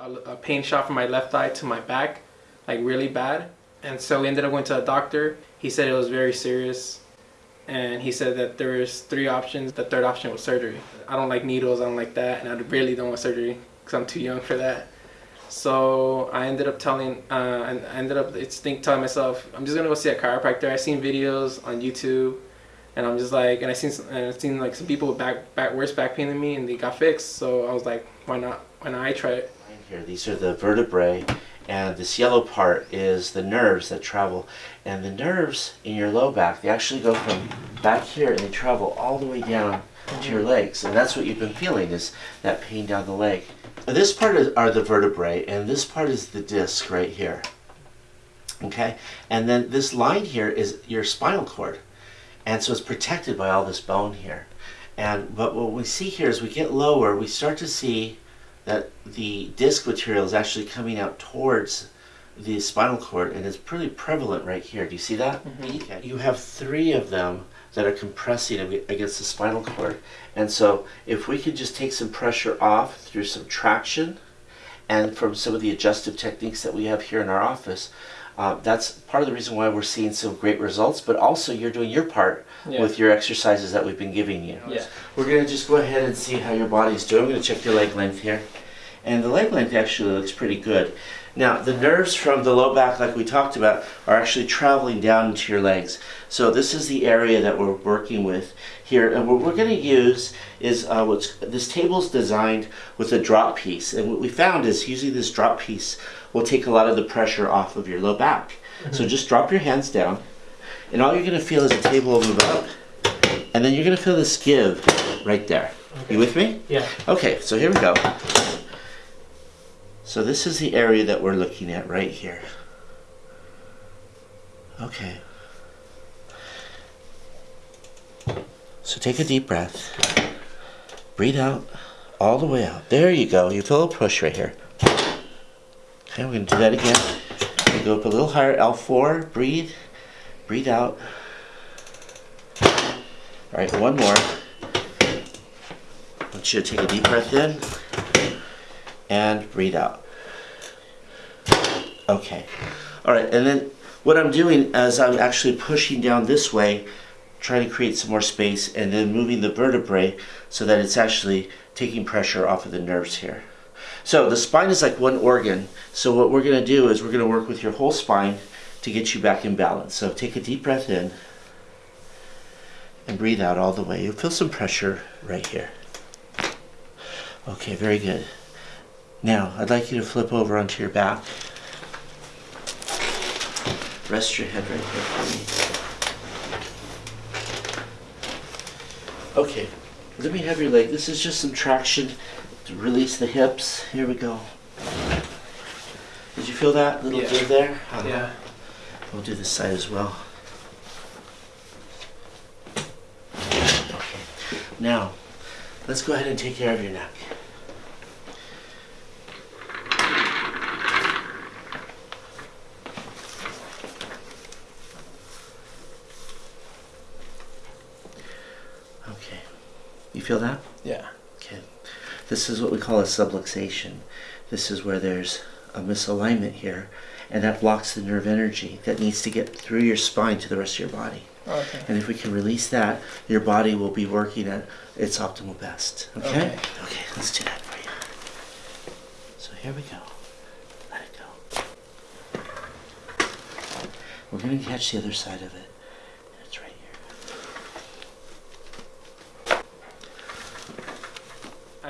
a, a pain shot from my left eye to my back, like really bad. And so we ended up going to a doctor. He said it was very serious. And he said that there was three options. The third option was surgery. I don't like needles, I don't like that, and I really don't want surgery because I'm too young for that. So I ended up telling, uh, I ended up it's think telling myself, I'm just gonna go see a chiropractor. I seen videos on YouTube, and I'm just like, and I seen, and I seen like some people with back, back worse back pain than me, and they got fixed. So I was like, why not? Why not I try it? Here, these are the vertebrae, and this yellow part is the nerves that travel. And the nerves in your low back, they actually go from back here and they travel all the way down to your legs. And that's what you've been feeling is that pain down the leg. This part is, are the vertebrae, and this part is the disc right here. Okay, and then this line here is your spinal cord. And so it's protected by all this bone here. And but what we see here is we get lower, we start to see that the disc material is actually coming out towards the spinal cord and it's pretty prevalent right here. Do you see that? Mm -hmm. okay. You have three of them that are compressing against the spinal cord. And so if we could just take some pressure off through some traction and from some of the adjustive techniques that we have here in our office, uh, that's part of the reason why we're seeing some great results, but also you're doing your part yeah. with your exercises that we've been giving you. Yeah. We're going to just go ahead and see how your body's doing. I'm going to check your leg length here. And the leg length actually looks pretty good. Now, the nerves from the low back, like we talked about, are actually traveling down into your legs. So this is the area that we're working with here. And what we're going to use is uh, what's this table is designed with a drop piece. And what we found is using this drop piece will take a lot of the pressure off of your low back. Mm -hmm. So just drop your hands down, and all you're going to feel is the table will move up, and then you're going to feel this give right there. Okay. You with me? Yeah. Okay, so here we go. So this is the area that we're looking at right here. Okay. So take a deep breath. Breathe out all the way out. There you go. You feel a push right here. Okay, we're going to do that again. Go up a little higher, L4, breathe, breathe out. All right, one more. I want you to take a deep breath in and breathe out. Okay. All right, and then what I'm doing is I'm actually pushing down this way, trying to create some more space, and then moving the vertebrae so that it's actually taking pressure off of the nerves here. So the spine is like one organ. So what we're going to do is we're going to work with your whole spine to get you back in balance. So take a deep breath in and breathe out all the way. You'll feel some pressure right here. Okay, very good. Now, I'd like you to flip over onto your back. Rest your head right here for me. Okay, let me have your leg. This is just some traction to release the hips. Here we go. Did you feel that little yeah. give there? Uh -huh. Yeah. We'll do this side as well. Okay. Now, let's go ahead and take care of your neck. Okay. You feel that? Yeah. Okay. This is what we call a subluxation. This is where there's a misalignment here, and that blocks the nerve energy that needs to get through your spine to the rest of your body. Okay. And if we can release that, your body will be working at its optimal best. Okay? Okay, okay let's do that for you. So here we go. Let it go. We're going to catch the other side of it.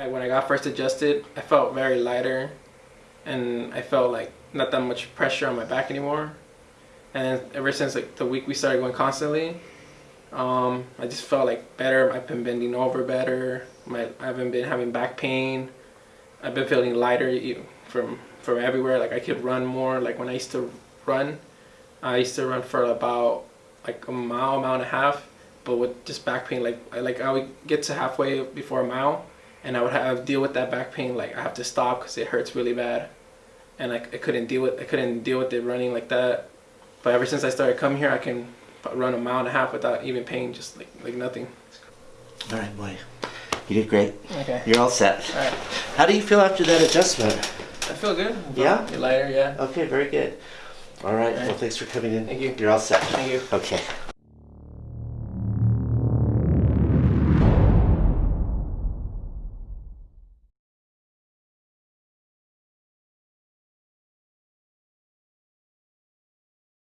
I, when I got first adjusted, I felt very lighter and I felt like not that much pressure on my back anymore. And ever since like the week we started going constantly, um, I just felt like better. I've been bending over better. My, I haven't been having back pain. I've been feeling lighter from from everywhere. Like I could run more. Like when I used to run, I used to run for about like a mile, mile and a half. But with just back pain, like I like I would get to halfway before a mile, and I would have deal with that back pain like I have to stop because it hurts really bad and I, I couldn't deal with I couldn't deal with it running like that but ever since I started coming here I can run a mile and a half without even pain just like like nothing all right boy you did great okay you're all set all right how do you feel after that adjustment I feel good. I feel Yeah? Lighter, yeah. Okay, very good. All right. All right. Well, thanks for coming in. Thank you. You're all set. Thank you. Okay.